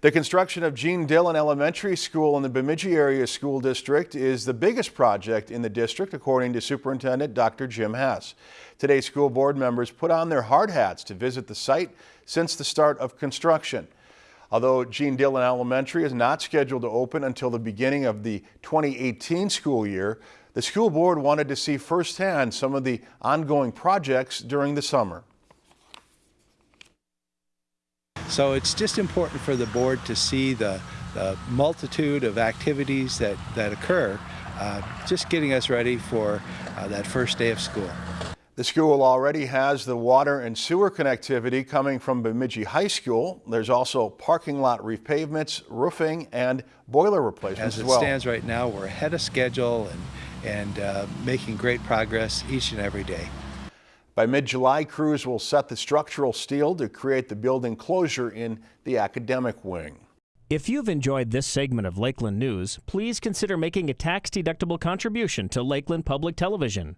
The construction of Gene Dillon Elementary School in the Bemidji Area School District is the biggest project in the district, according to Superintendent Dr. Jim Hess. Today, school board members put on their hard hats to visit the site since the start of construction. Although Gene Dillon Elementary is not scheduled to open until the beginning of the 2018 school year, the school board wanted to see firsthand some of the ongoing projects during the summer. So it's just important for the board to see the, the multitude of activities that, that occur, uh, just getting us ready for uh, that first day of school. The school already has the water and sewer connectivity coming from Bemidji High School. There's also parking lot repavements, roofing, and boiler replacements as, as well. As it stands right now, we're ahead of schedule and, and uh, making great progress each and every day. By mid-July, crews will set the structural steel to create the building closure in the academic wing. If you've enjoyed this segment of Lakeland News, please consider making a tax-deductible contribution to Lakeland Public Television.